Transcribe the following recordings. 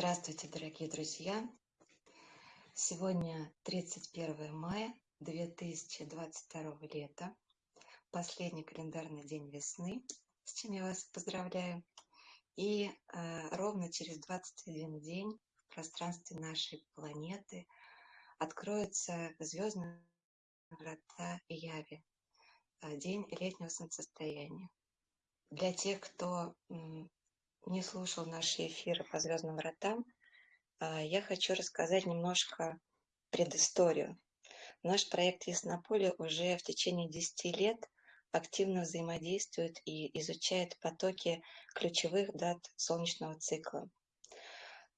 Здравствуйте, дорогие друзья! Сегодня 31 мая 2022 лета, последний календарный день весны, с чем я вас поздравляю. И э, ровно через 21 день в пространстве нашей планеты откроются звездные врата Яви, э, день летнего солнцестояния. Для тех, кто не слушал наши эфиры по звездным вратам, а, я хочу рассказать немножко предысторию. Наш проект Яснополе уже в течение 10 лет активно взаимодействует и изучает потоки ключевых дат солнечного цикла.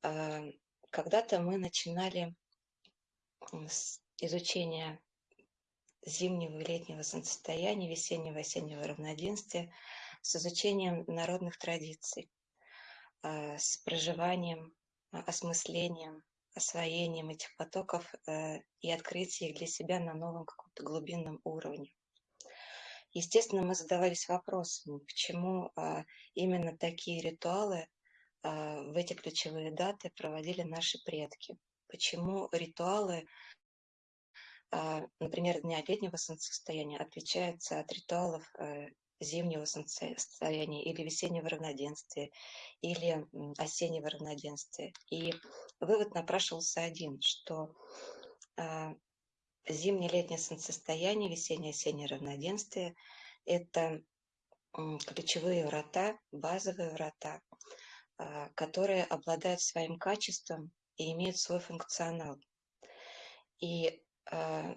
А, когда-то мы начинали с изучения зимнего и летнего солнцестояния, весеннего и осеннего равноденствия, с изучением народных традиций. А, с проживанием, а, осмыслением, освоением этих потоков э, и открытием их для себя на новом каком-то глубинном уровне. Естественно, мы задавались вопросом, почему именно такие ритуалы в эти ключевые даты проводили наши предки. Почему ритуалы, например, Дня летнего солнцестояния отличаются от ритуалов э, зимнего солнцестояния или весеннего равноденствия, или осеннего равноденствия. И вывод напрашивался один, что э, зимнее-летнее солнцестояние, весеннее-осеннее равноденствие – это э, ключевые врата, базовые врата, э, которые обладают своим качеством и имеют свой функционал. И э,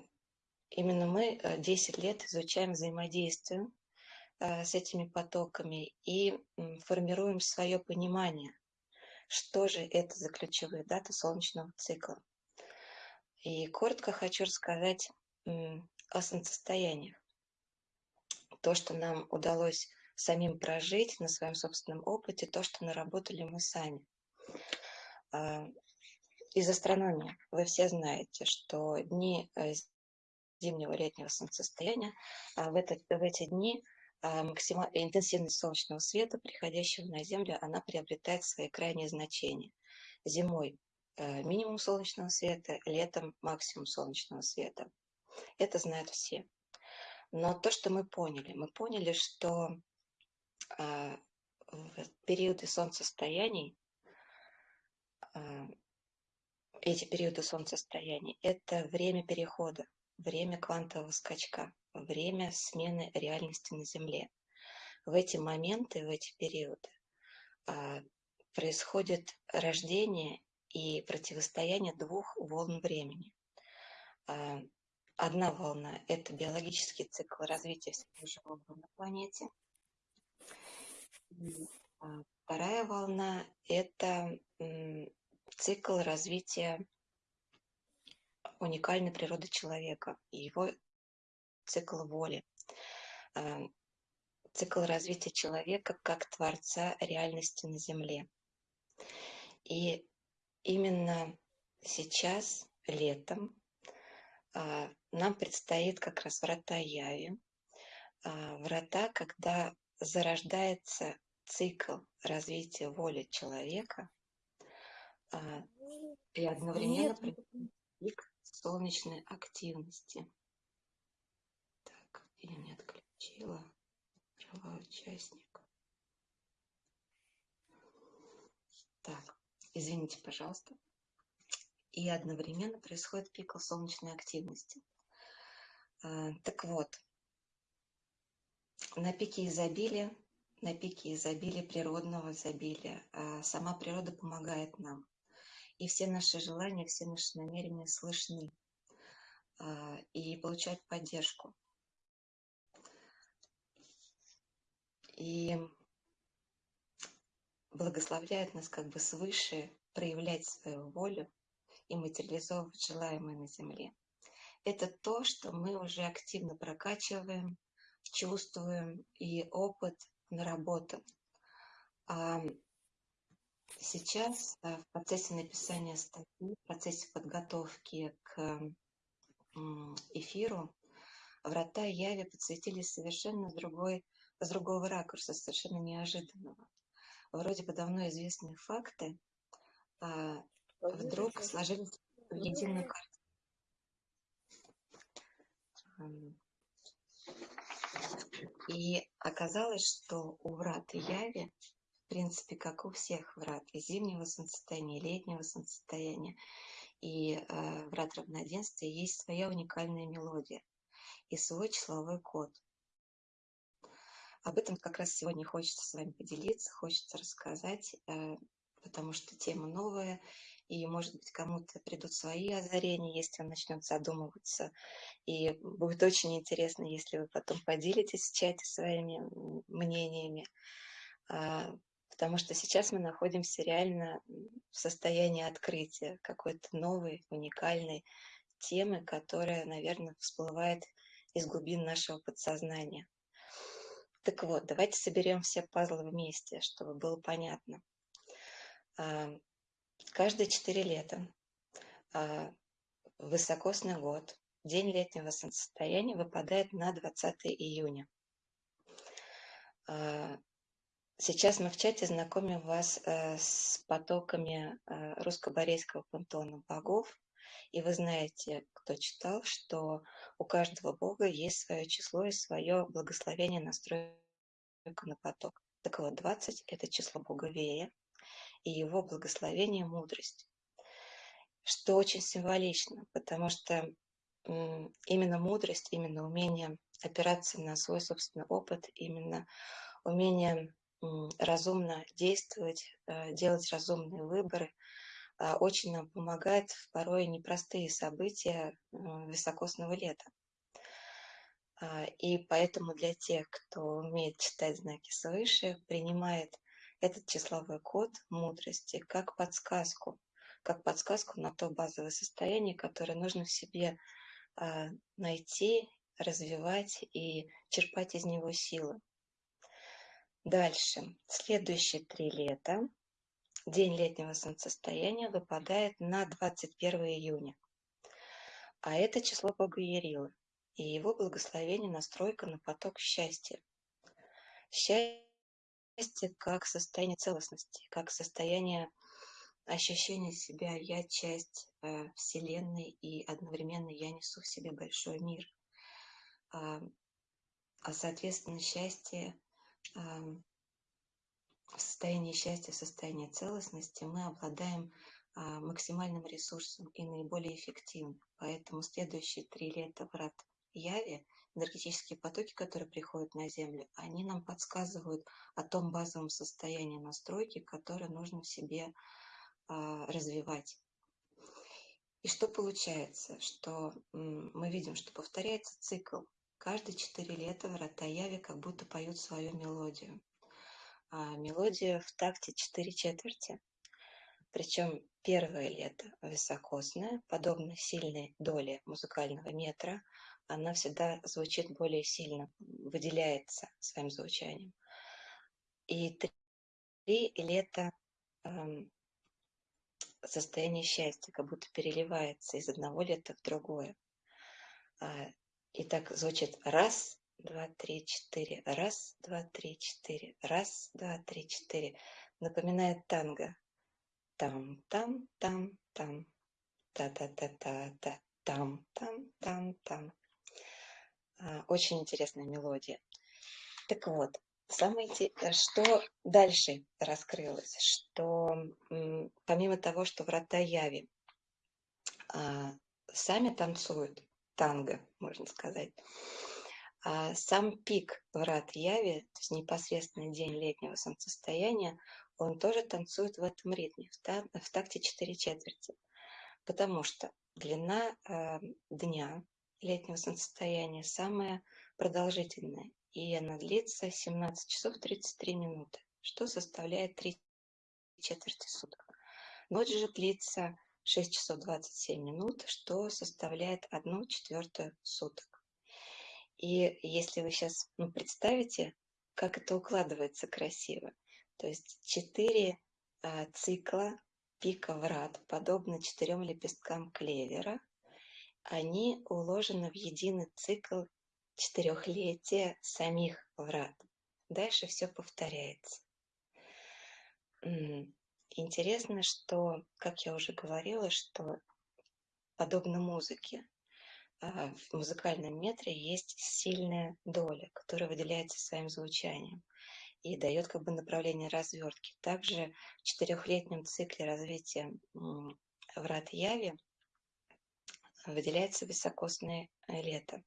именно мы 10 лет изучаем взаимодействие Э, с этими потоками и формируем свое понимание, что же это за ключевые даты солнечного цикла. И коротко хочу рассказать о солнцестояниях. То, что нам удалось самим прожить на своем собственном опыте, то, что наработали мы сами. А, из астрономии вы все знаете, что дни э, зимнего летнего солнцестояния а, в, этот, в эти дни интенсивность солнечного света, приходящего на Землю, она приобретает свои крайние значения. Зимой э, минимум солнечного света, летом максимум солнечного света. Это знают все. Но то, что мы поняли, мы поняли, что а, в периоды солнцестояний, а, эти периоды солнцестояний, это время перехода, время квантового скачка время смены реальности на Земле. В эти моменты, в эти периоды а, происходит рождение и противостояние двух волн времени. А, одна волна – это биологический цикл развития всего живого на планете. А, вторая волна – это цикл развития уникальной природы человека и его цикл воли, эм, цикл развития человека как творца реальности на Земле. И именно сейчас, летом, а, нам предстоит как раз врата Яви, а, врата, когда зарождается цикл развития воли человека а, и одновременно пик солнечной активности или не отключила права участника. Так, извините, пожалуйста. И одновременно происходит пик солнечной активности. А, так вот, на пике изобилия, на пике изобилия, природного изобилия, а, сама природа помогает нам. И все наши желания, все наши намерения слышны а, и получают поддержку. И благословляет нас как бы свыше проявлять свою волю и материализовывать желаемое на Земле. Это то, что мы уже активно прокачиваем, чувствуем, и опыт наработан. А сейчас э, в процессе написания статьи, в процессе подготовки к эфиру, врата Яви подсветили совершенно другой с другого ракурса, совершенно неожиданного. Вроде бы давно известные факты, а, вдруг сложились в единую картину. И оказалось, что у врат Яви, в принципе, как у всех врат, и зимнего солнцестояния, и летнего солнцестояния, и э, врат равноденствия, есть своя уникальная мелодия и свой числовой код. Об этом как раз сегодня хочется с вами поделиться, хочется рассказать, э, потому что тема новая, и, может быть, кому-то придут свои озарения, если он начнет задумываться. И будет очень интересно, если вы потом поделитесь в чате своими мнениями, а, потому что сейчас мы находимся реально в состоянии открытия какой-то новой, уникальной темы, которая, наверное, всплывает из глубин нашего подсознания. Так вот, давайте соберем все пазлы вместе, чтобы было понятно. А, каждые четыре лета а, высокосный год, день летнего солнцестояния выпадает на 20 июня. А, сейчас мы в чате знакомим вас э, с потоками э, русско-борейского пантеона богов, и вы знаете, кто читал, что у каждого бога есть свое число и свое благословение настройка на поток. Так вот, 20 – это число бога Вея и его благословение – мудрость. Что очень символично, потому что именно мудрость, именно умение опираться на свой собственный опыт, именно умение разумно действовать, э, делать разумные выборы – очень нам помогает в порой непростые события високосного лета. А, и поэтому для тех, кто умеет читать знаки свыше, принимает этот числовой код мудрости как подсказку, как подсказку на то базовое состояние, которое нужно в себе а, найти, развивать и черпать из него силы. Дальше. Следующие три лета День летнего солнцестояния выпадает на 21 июня. А это число Бога Ярилы и его благословение настройка на поток счастья. Счастье как состояние целостности, как состояние ощущения себя «я часть э, Вселенной» и одновременно «я несу в себе большой мир». А, а соответственно, счастье в состоянии счастья, в состоянии целостности мы обладаем а, максимальным ресурсом и наиболее эффективным. Поэтому следующие три лета врат Яви, энергетические потоки, которые приходят на Землю, они нам подсказывают о том базовом состоянии настройки, которое нужно в себе а, развивать. И что получается? Что мы видим, что повторяется цикл. Каждые четыре лета врата Яви как будто поют свою мелодию а мелодия в такте 4 четверти. Причем первое лето високосное, подобно сильной доле музыкального метра, она всегда звучит более сильно, выделяется своим звучанием. И три лета эм, состояние счастья, как будто переливается из одного лета в другое. А, и так звучит раз, два, три, четыре. Раз, два, три, четыре. Раз, два, три, четыре. Напоминает танго. Там, там, там, там. Та-та-та-та-та. Там, там, там, там. А, очень интересная мелодия. Так вот, самое что дальше раскрылось, что помимо того, что врата Яви а, сами танцуют танго, можно сказать, сам пик врат Яви, то есть непосредственный день летнего солнцестояния, он тоже танцует в этом ритме, в, такте 4 четверти. Потому что длина э, дня летнего солнцестояния самая продолжительная, и она длится 17 часов 33 минуты, что составляет 3 четверти суток. Ночь же длится 6 часов 27 минут, что составляет 1 четвертую суток. И если вы сейчас ну, представите, как это укладывается красиво, то есть четыре а, цикла пика врат, подобно четырем лепесткам клевера, они уложены в единый цикл четырехлетия самих врат. Дальше все повторяется. интересно, что, как я уже говорила, что подобно музыке, в музыкальном метре есть сильная доля, которая выделяется своим звучанием и дает как бы направление развертки. Также в четырехлетнем цикле развития врат Яви выделяется високосное лето.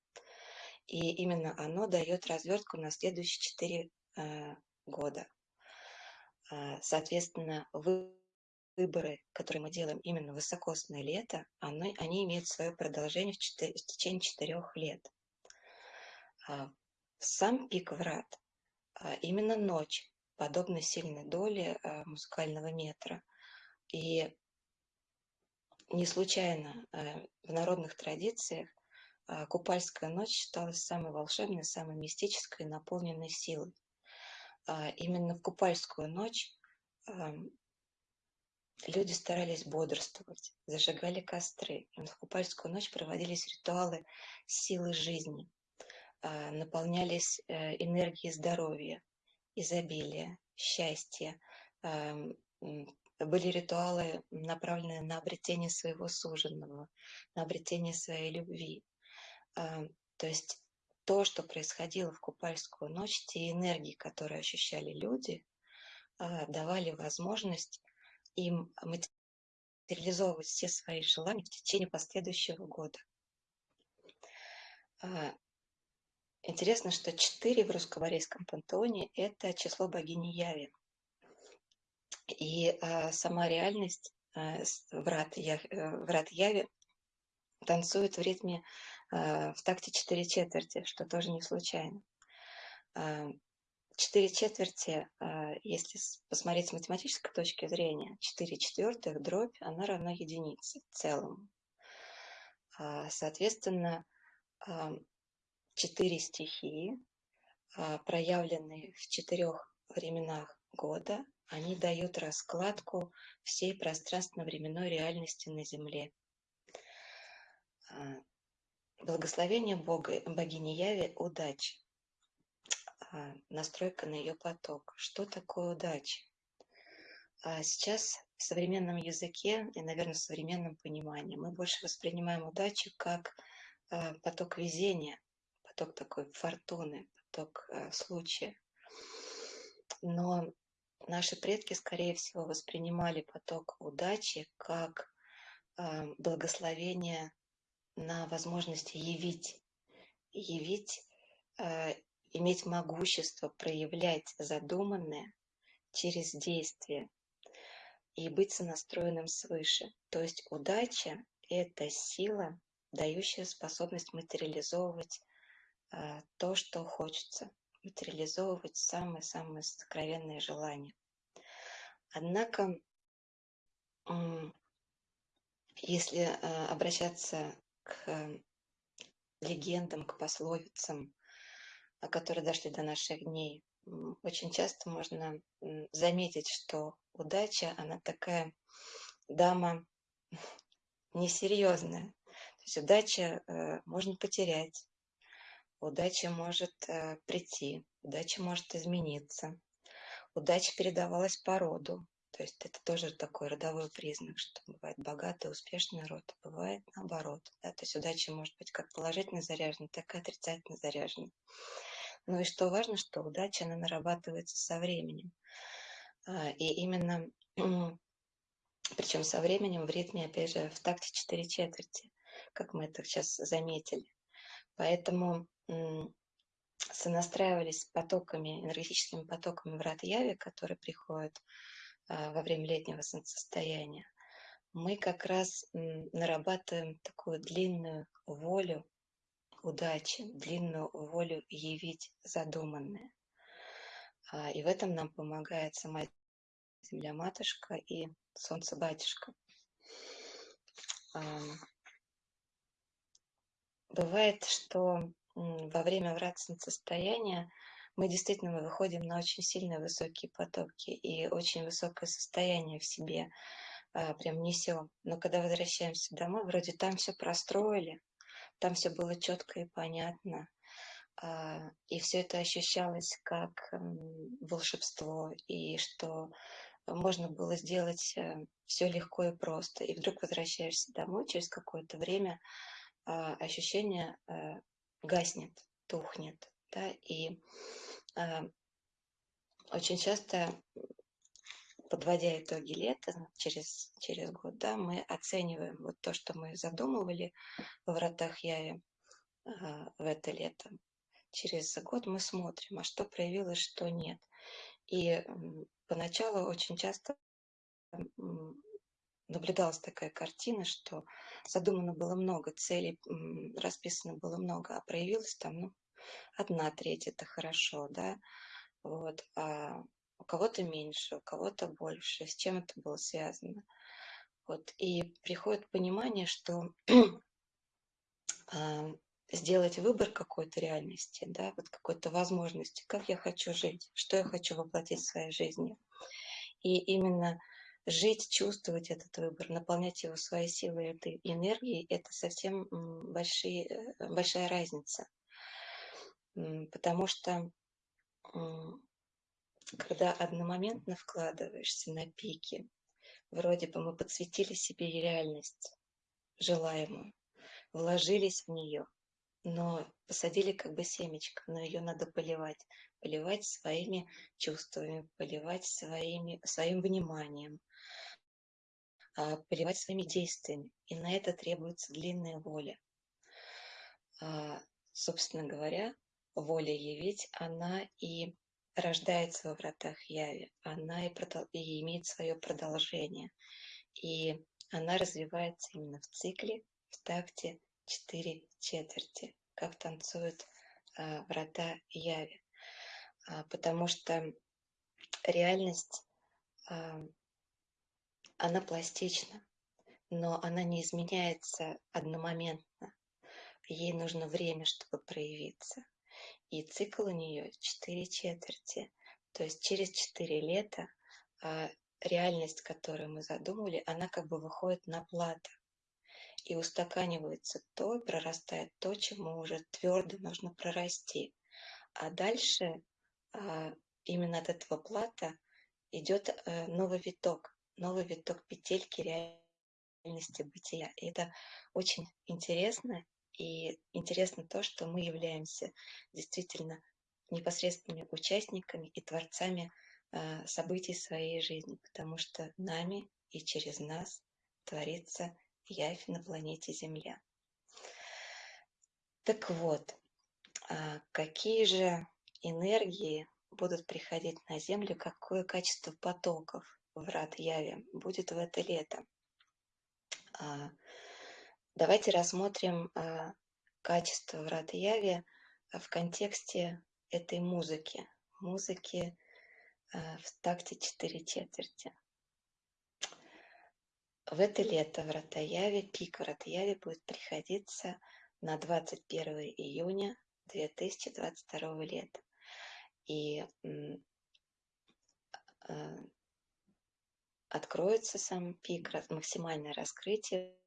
И именно оно дает развертку на следующие четыре э, года. А, соответственно, выборы, которые мы делаем именно высокосное лето, они, они имеют свое продолжение в, 4, в течение четырех лет. А, сам пик врат а, именно ночь, подобно сильной доле а, музыкального метра. И не случайно а, в народных традициях Купальская ночь считалась самой волшебной, самой мистической, наполненной силой. Именно в Купальскую ночь люди старались бодрствовать, зажигали костры. В Купальскую ночь проводились ритуалы силы жизни. А, наполнялись э, энергией здоровья, изобилия, счастья. Были ритуалы, направленные на обретение своего суженного, на обретение своей любви. А, то есть то, что происходило в Купальскую ночь, те энергии, которые ощущали люди, а, давали возможность им материализовывать все свои желания в течение последующего года. Интересно, что 4 в русско-корейском пантеоне – это число богини Яви. И а, сама реальность а, врат, я, э, врат Яви танцует в ритме а, в такте 4 четверти, что тоже не случайно. А, 4 четверти, а, если посмотреть с математической точки зрения, 4 четвертых дробь, она равна единице целому. А, соответственно, четыре стихии, а, проявленные в четырех временах года, они дают раскладку всей пространственно-временной реальности на Земле. А, благословение Бога, богини Яви – удача. А, настройка на ее поток. Что такое удача? Сейчас в современном языке и, наверное, в современном понимании мы больше воспринимаем удачу как поток везения, поток такой фортуны, поток случая. Но наши предки, скорее всего, воспринимали поток удачи как благословение на возможности явить, явить, иметь могущество проявлять задуманное через действие и быть сонастроенным свыше. То есть удача – это сила, дающая способность материализовывать а, то, что хочется, материализовывать самые-самые сокровенные желания. Однако, если а, обращаться к легендам, к пословицам, которые дошли до наших дней, очень часто можно заметить, что удача, она такая дама несерьезная. То есть удача э, можно потерять, Удача может э, прийти, удача может измениться. Удача передавалась по роду. То есть это тоже такой родовой признак, что бывает богатый, успешный род, а бывает наоборот. Да? То есть удача может быть как положительно заряжена, так и отрицательно заряжена. Ну и что важно, что удача, она нарабатывается со временем. А, и именно, причем со временем в ритме, опять же, в такте 4 четверти, как мы это сейчас заметили. Поэтому сонастраивались с потоками, энергетическими потоками врат Яви, которые приходят а, во время летнего солнцестояния, мы как раз нарабатываем такую длинную волю удачи, длинную волю явить задуманное. А, и в этом нам помогает сама Земля-матушка и Солнце-батюшка. Бывает, что во время вратного состояния мы действительно выходим на очень сильные высокие потоки и очень высокое состояние в себе а, прям несем. Но когда возвращаемся домой, вроде там все простроили, там все было четко и понятно. А, и все это ощущалось как волшебство, и что можно было сделать все легко и просто. И вдруг возвращаешься домой, через какое-то время ощущение гаснет, тухнет. Да? И очень часто подводя итоги лета, через, через год, да, мы оцениваем вот то, что мы задумывали в вратах Яви э, в это лето. Через год мы смотрим, а что проявилось, что нет. И поначалу очень часто наблюдалась такая картина, что задумано было много целей, расписано было много, а проявилось там, ну, одна треть, это хорошо, да, вот, а у кого-то меньше, у кого-то больше, с чем это было связано. Вот. И приходит понимание, что сделать выбор какой-то реальности, да, вот какой-то возможности, как я хочу жить, что я хочу воплотить в своей жизни. И именно жить, чувствовать этот выбор, наполнять его своей силой, этой энергией, это совсем большие, э, большая разница. Потому что когда одномоментно вкладываешься на пике, вроде бы мы подсветили себе реальность желаемую, вложились в нее, но посадили как бы семечко, но ее надо поливать, поливать своими чувствами, поливать своими, своим вниманием, а, поливать своими действиями. И на это требуется длинная воля. А, собственно говоря, воля явить, она и рождается во вратах Яви, она и, продол... и имеет свое продолжение. И она развивается именно в цикле, в такте четыре четверти, как танцуют а, врата Яви. А, потому что реальность, а, она пластична, но она не изменяется одномоментно. Ей нужно время, чтобы проявиться. И цикл у нее четыре четверти. То есть через четыре лета а, реальность, которую мы задумали, она как бы выходит на плато. И устаканивается то, прорастает то, чему уже твердо нужно прорасти. А дальше а, именно от этого плата идет а, новый виток, новый виток петельки реальности бытия. И это очень интересно и интересно то, что мы являемся действительно непосредственными участниками и творцами э, событий своей жизни, потому что нами и через нас творится явь на планете Земля. Так вот, а какие же энергии будут приходить на Землю, какое качество потоков в рад Яви будет в это лето? Давайте рассмотрим а, качество врата Яви а, в контексте этой музыки, музыки а, в такте 4 четверти. В это лето врата Яви, пик врата Яви будет приходиться на 21 июня 2022 лета. И откроется сам пик, максимальное раскрытие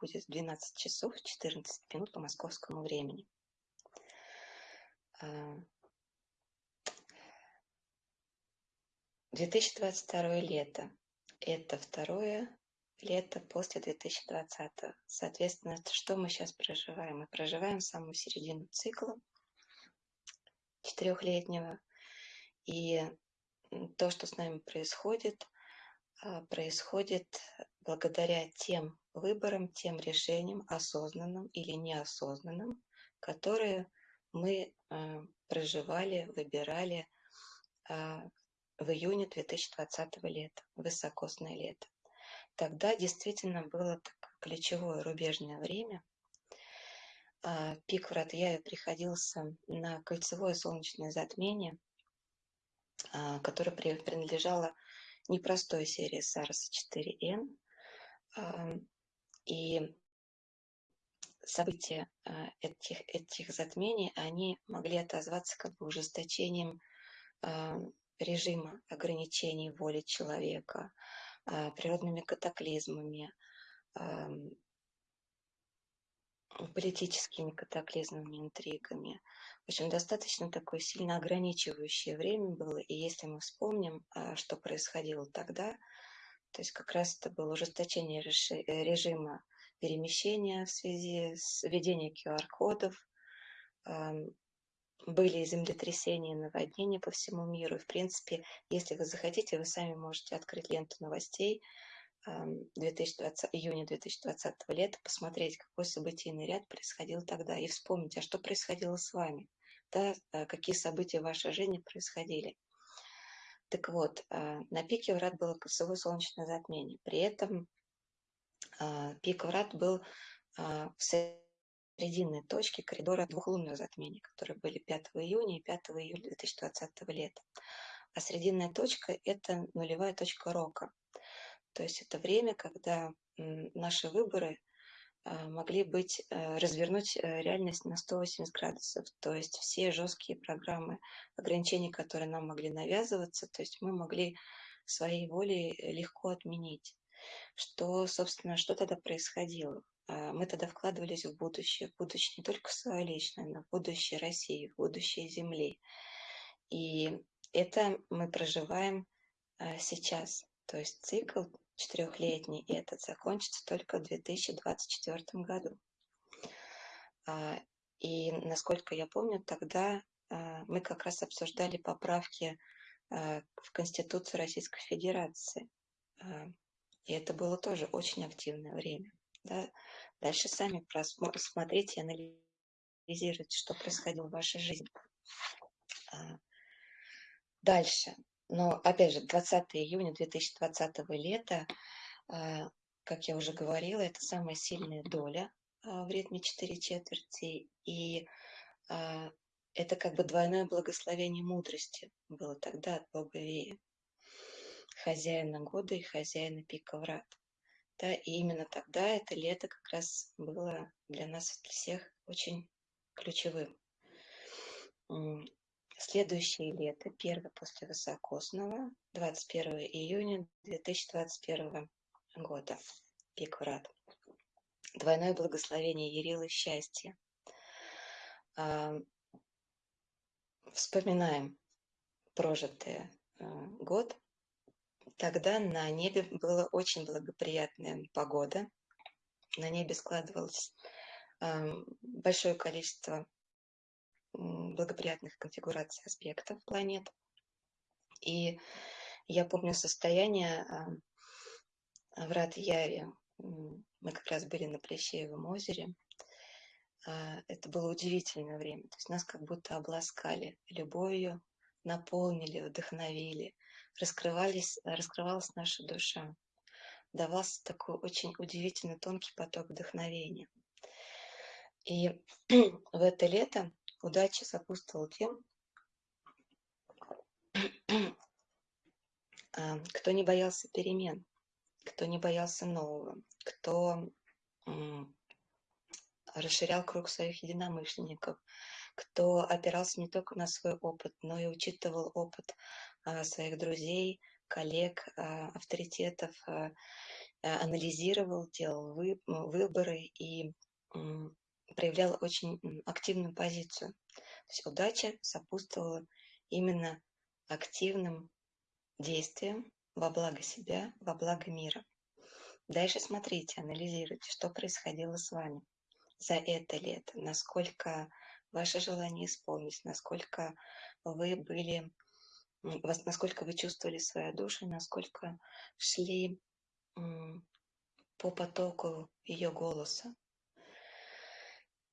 будет 12 часов 14 минут по московскому времени. 2022 а, лето. Это второе лето после 2020. Соответственно, что мы сейчас проживаем? Мы проживаем самую середину цикла четырехлетнего. И то, что с нами происходит, а, происходит благодаря тем выборам, тем решениям, осознанным или неосознанным, которые мы э, проживали, выбирали э, в июне 2020 лета, высокосное лето. Тогда действительно было так, ключевое рубежное время. Э, пик в Ратьяве приходился на кольцевое солнечное затмение, э, которое принадлежало непростой серии SARS-4N, и события а, этих, этих затмений, они могли отозваться как бы ужесточением режима ограничений воли человека, а, природными катаклизмами, политическими катаклизмами, интригами. В общем, достаточно такое сильно ограничивающее время было. И если мы вспомним, а, что происходило тогда, то есть как раз это было ужесточение режима перемещения в связи с введением QR-кодов, были землетрясения, наводнения по всему миру. И, в принципе, если вы захотите, вы сами можете открыть ленту новостей 2020, июня 2020 лета, посмотреть, какой событийный ряд происходил тогда, и вспомнить, а что происходило с вами, да, а, какие события в вашей жизни происходили. Так вот, а, на пике врат было кольцевое солнечное затмение. При этом а, пик врат был в срединной точке коридора двухлунных затмений, которые были 5 июня и 5 июля 2020 лета. А срединная точка – это нулевая точка рока. То есть это время, когда наши выборы могли быть, э, развернуть э, реальность на 180 градусов. То есть все жесткие программы ограничений, которые нам могли навязываться, то есть мы могли своей волей легко отменить. Что, собственно, что тогда происходило? А, мы тогда вкладывались в будущее, в будущее не только свое личное, но в будущее России, в будущее Земли. И это мы проживаем а, сейчас. То есть цикл четырехлетний, и этот закончится только в 2024 году. А, и насколько я помню, тогда мы как раз обсуждали поправки в Конституцию Российской Федерации. И это было тоже очень активное время. Да? Дальше сами смотрите и анализируйте, что происходило в вашей жизни. А, дальше. Но, опять же, 20 июня 2020 лета, а, как я уже говорила, это самая сильная доля а, в ритме 4 четверти. И это как бы двойное благословение мудрости было тогда от Бога Вея, хозяина года и хозяина пика врат. Да, и именно тогда это лето как раз было для нас всех очень ключевым. Следующее лето, первое после высокосного, 21 июня 2021 года, пик врат. Двойное благословение Ярилы счастья. Вспоминаем прожитый э, год, Тогда на небе была очень благоприятная погода. На небе складывалось э, большое количество благоприятных конфигураций аспектов планет. И я помню состояние э, врат Яви. Мы как раз были на Плещеевом озере. Э, это было удивительное время. То есть нас как будто обласкали любовью, наполнили, вдохновили – раскрывались, раскрывалась наша душа. Давался такой очень удивительный тонкий поток вдохновения. И в это лето удача сопутствовала тем, а, кто не боялся перемен, кто не боялся нового, кто расширял круг своих единомышленников, кто опирался не только на свой опыт, но и учитывал опыт а, своих друзей, коллег, а, авторитетов, анализировал, делал выборы и проявлял очень активную позицию. То есть удача сопутствовала именно активным действиям во благо себя, во благо мира. Дальше смотрите, анализируйте, что происходило с вами за это лето, насколько ваше желание исполнить, насколько вы были насколько вы чувствовали свою душу, насколько шли по потоку ее голоса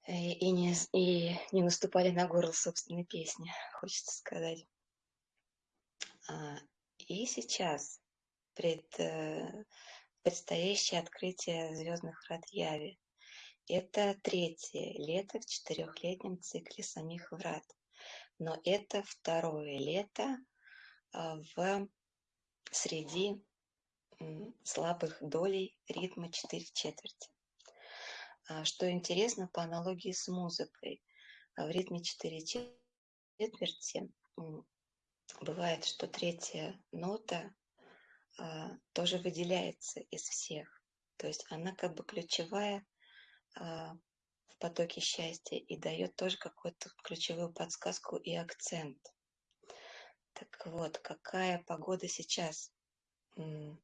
и, и, не, и не наступали на горло собственной песни, хочется сказать. А, и сейчас пред, э, предстоящее открытие звездных врат Яви. Это третье лето в четырехлетнем цикле самих врат. Но это второе лето а, в среди слабых долей ритма 4 четверти. А, что интересно, по аналогии с музыкой, а, в ритме 4 четверти бывает, что третья нота тоже выделяется из всех. То есть она как бы ключевая в потоке счастья и дает тоже какую-то ключевую подсказку и акцент. Так вот, какая погода сейчас на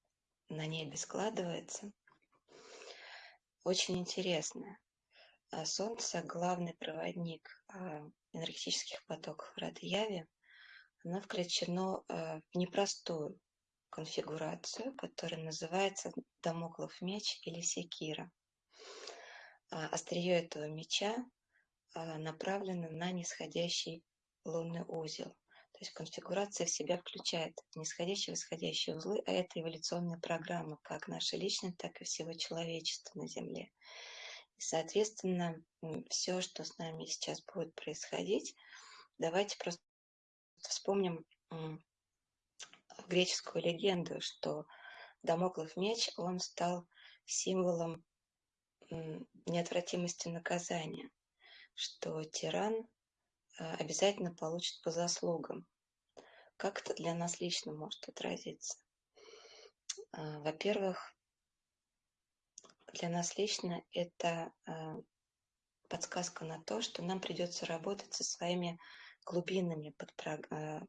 небе складывается? Очень интересно. А Солнце – главный проводник а, энергетических потоков в Радияве. Оно включено а, в непростую конфигурацию, которая называется Дамоклов меч или секира. Острие этого меча направлено на нисходящий лунный узел. То есть конфигурация в себя включает нисходящие и восходящие узлы, а это эволюционная программа, как наша личная, так и всего человечества на Земле. И, соответственно, все, что с нами сейчас будет происходить, давайте просто вспомним греческую легенду, что Дамоклов меч, он стал символом неотвратимости наказания, что тиран обязательно получит по заслугам. Как это для нас лично может отразиться? А, во-первых, для нас лично это а, подсказка на то, что нам придется работать со своими глубинными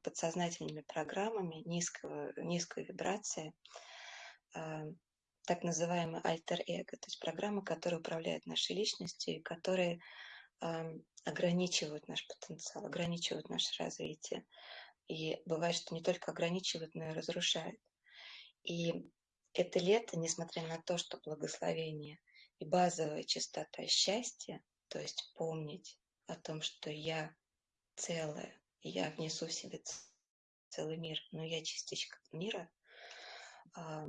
подсознательными программами низкого, низкой вибрации, так называемый альтер-эго, то есть программы, которые управляют нашей личностью и которые ограничивают наш потенциал, ограничивают наше развитие. И бывает, что не только ограничивают, но и разрушают. И это лето, несмотря на то, что благословение и базовая частота счастья, то есть помнить о том, что я целая, я внесу в себе целый мир, но я частичка мира, а,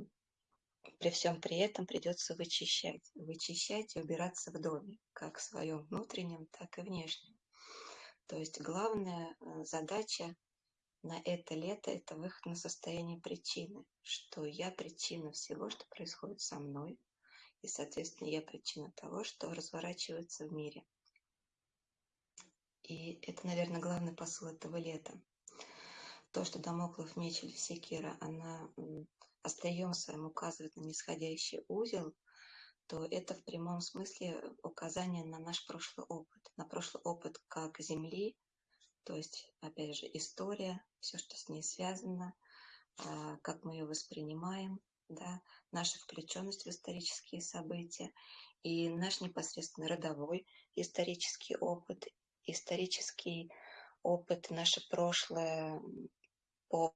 при всем при этом придется вычищать. Вычищать и убираться в доме, как в своем внутреннем, так и внешнем. То есть главная э, задача на это лето – это выход на состояние причины, что я причина всего, что происходит со мной, и, соответственно, я причина того, что разворачивается в мире. И это, наверное, главный посыл этого лета. То, что Дамоклов меч секира, она острием своим указывает на нисходящий узел, то это в прямом смысле указание на наш прошлый опыт, на прошлый опыт как Земли, то есть, опять же, история, все, что с ней связано, а, как мы ее воспринимаем, да, наша включенность в исторические события и наш непосредственно родовой исторический опыт, исторический опыт, наше прошлое по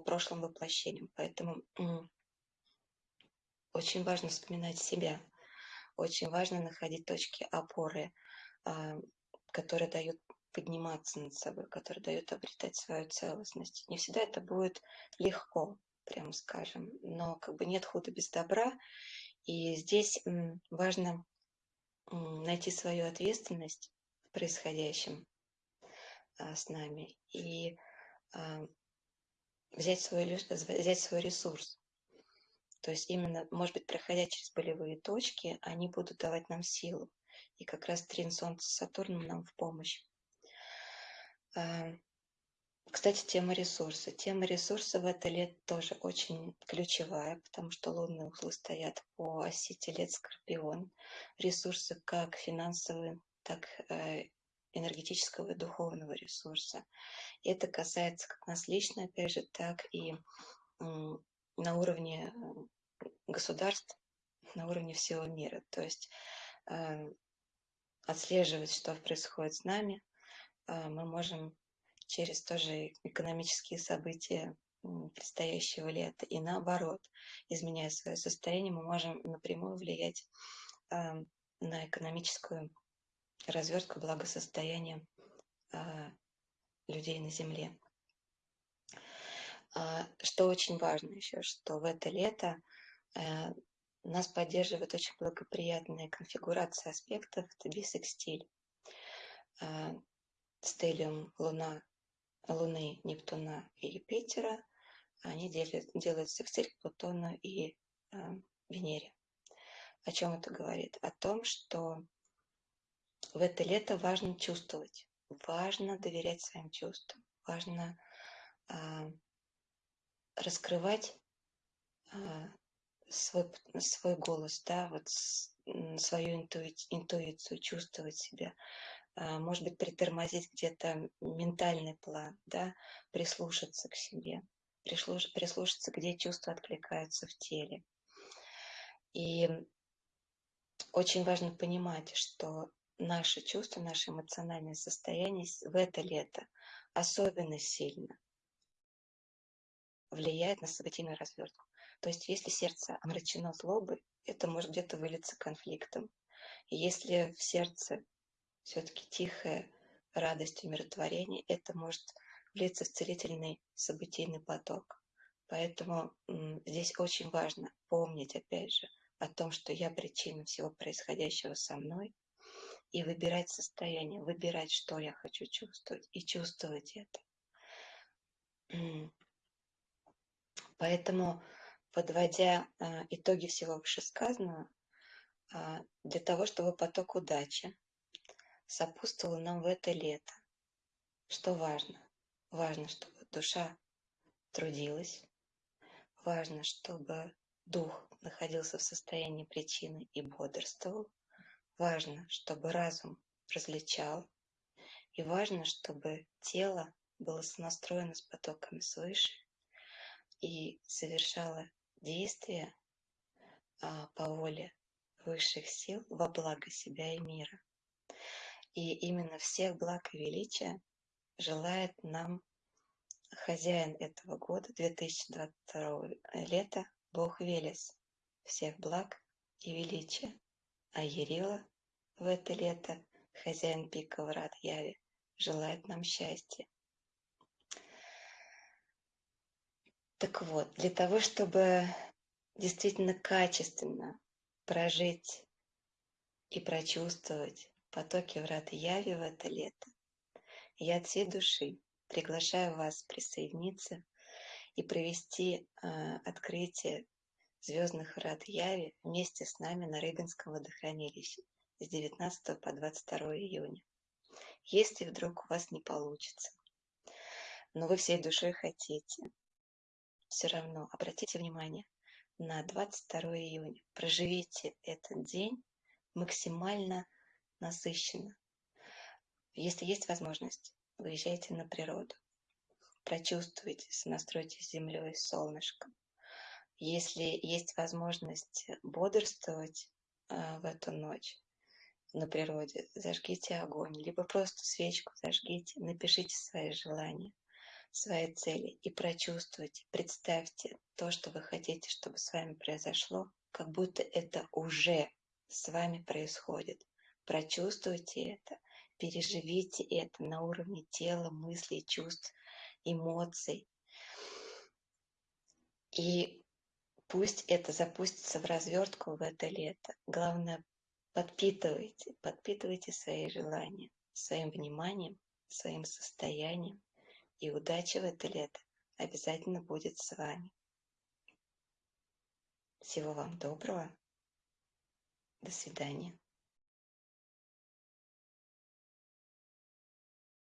прошлым воплощением. Поэтому очень важно вспоминать себя, очень важно находить точки опоры, а, которые дают подниматься над собой, которые дают обретать свою целостность. Не всегда это будет легко, прямо скажем, но как бы нет худа без добра, и здесь важно найти свою ответственность в происходящем а, с нами и а, взять свой, взять свой ресурс. То есть именно, может быть, проходя через болевые точки, они будут давать нам силу. И как раз трин Солнца с Сатурном нам в помощь. А, кстати, тема ресурса. Тема ресурса в это лет тоже очень ключевая, потому что лунные узлы стоят по оси Телец-Скорпион. Ресурсы как финансовые, так э, энергетического и духовного ресурса. И это касается как нас лично, опять же, так и на уровне э, государств, на уровне всего мира. То есть э, отслеживать, что происходит с нами, э, мы можем через тоже экономические события предстоящего лета. И наоборот, изменяя свое состояние, мы можем напрямую влиять на экономическую развертку благосостояния а, людей на Земле. А, что очень важно еще, что в это лето э, нас поддерживает очень благоприятная конфигурация аспектов, это бисекстиль. А, стелиум Луна, Луны, Нептуна и Юпитера, они делят, делают секстиль к Плутону и Венере. О чем это говорит? О том, что в это лето важно чувствовать, важно доверять своим чувствам, важно а, раскрывать а, свой, свой голос, да, вот свою интуицию, чувствовать себя, а, может быть, притормозить где-то ментальный план, да, прислушаться к себе, прислушаться, где чувства откликаются в теле. И очень важно понимать, что наши чувства, наше эмоциональное состояние в это лето особенно сильно влияет на событийную развертку. То есть если сердце омрачено злобой, это может где-то вылиться конфликтом. И если в сердце все-таки тихая радость, умиротворение, это может влиться в целительный событийный поток. Поэтому здесь очень важно помнить, опять же, о том, что я причина всего происходящего со мной, и выбирать состояние, выбирать, что я хочу чувствовать, и чувствовать это. Поэтому, подводя а, итоги всего вышесказанного, а, для того, чтобы поток удачи сопутствовал нам в это лето, что важно? Важно, чтобы душа трудилась, важно, чтобы дух находился в состоянии причины и бодрствовал, Важно, чтобы разум различал, и важно, чтобы тело было сонастроено с потоками свыше и совершало действия а, по воле высших сил во благо себя и мира. И именно всех благ и величия желает нам хозяин этого года, 2022 лета, Бог Велес. Всех благ и величия а Ярила в это лето, хозяин пика врат Яви, желает нам счастья. Так вот, для того, чтобы действительно качественно прожить и прочувствовать потоки врат Яви в это лето, я от всей души приглашаю вас присоединиться и провести э, открытие звездных рад Яви вместе с нами на Рыбинском водохранилище с 19 по 22 июня. Если вдруг у вас не получится, но вы всей душой хотите, все равно обратите внимание на 22 июня. Проживите этот день максимально насыщенно. Если есть возможность, выезжайте на природу. Прочувствуйте, сонастройтесь с землей, солнышком. Если есть возможность бодрствовать а, в эту ночь на природе, зажгите огонь, либо просто свечку зажгите, напишите свои желания, свои цели и прочувствуйте, представьте то, что вы хотите, чтобы с вами произошло, как будто это уже с вами происходит. Прочувствуйте это, переживите это на уровне тела, мыслей, чувств, эмоций. И Пусть это запустится в развертку в это лето. Главное, подпитывайте, подпитывайте свои желания своим вниманием, своим состоянием. И удача в это лето обязательно будет с вами. Всего вам доброго. До свидания.